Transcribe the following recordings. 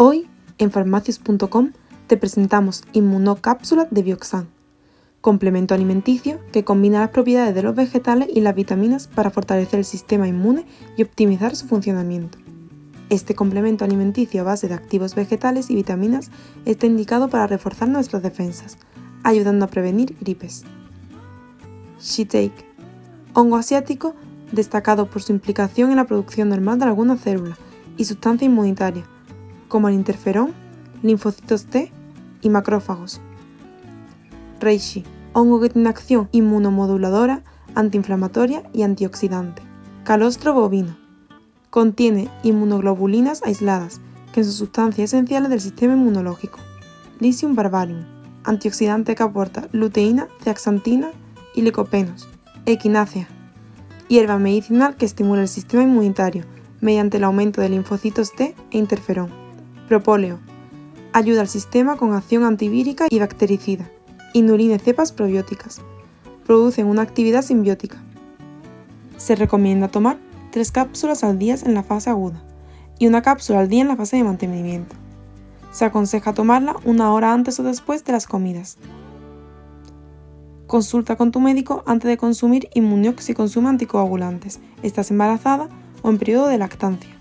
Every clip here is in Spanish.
Hoy, en farmacias.com, te presentamos Inmunocápsula de Bioxan, complemento alimenticio que combina las propiedades de los vegetales y las vitaminas para fortalecer el sistema inmune y optimizar su funcionamiento. Este complemento alimenticio a base de activos vegetales y vitaminas está indicado para reforzar nuestras defensas, ayudando a prevenir gripes. Shiitake, hongo asiático destacado por su implicación en la producción normal de algunas células y sustancias inmunitarias, como el interferón, linfocitos T y macrófagos. Reishi, hongo que tiene acción inmunomoduladora, antiinflamatoria y antioxidante. Calostro bovino, contiene inmunoglobulinas aisladas, que son sustancias esenciales del sistema inmunológico. Lycium barbarium, antioxidante que aporta luteína, zeaxantina y licopenos. Equinácea, hierba medicinal que estimula el sistema inmunitario mediante el aumento de linfocitos T e interferón. Propóleo. Ayuda al sistema con acción antivírica y bactericida. Inulina cepas probióticas. Producen una actividad simbiótica. Se recomienda tomar 3 cápsulas al día en la fase aguda y una cápsula al día en la fase de mantenimiento. Se aconseja tomarla una hora antes o después de las comidas. Consulta con tu médico antes de consumir Immuniox si consume anticoagulantes, estás embarazada o en periodo de lactancia.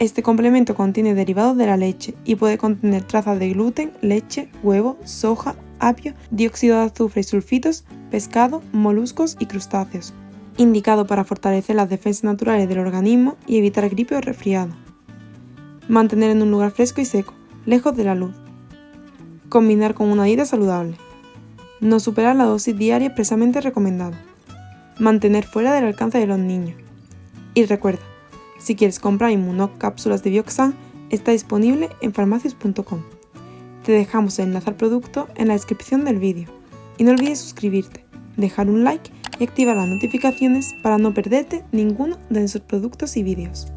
Este complemento contiene derivados de la leche y puede contener trazas de gluten, leche, huevo, soja, apio, dióxido de azufre y sulfitos, pescado, moluscos y crustáceos. Indicado para fortalecer las defensas naturales del organismo y evitar gripe o resfriado. Mantener en un lugar fresco y seco, lejos de la luz. Combinar con una dieta saludable. No superar la dosis diaria expresamente recomendada. Mantener fuera del alcance de los niños. Y recuerda, si quieres comprar inmunocápsulas de Bioxan, está disponible en farmacias.com. Te dejamos el enlace al producto en la descripción del vídeo. Y no olvides suscribirte, dejar un like y activar las notificaciones para no perderte ninguno de nuestros productos y vídeos.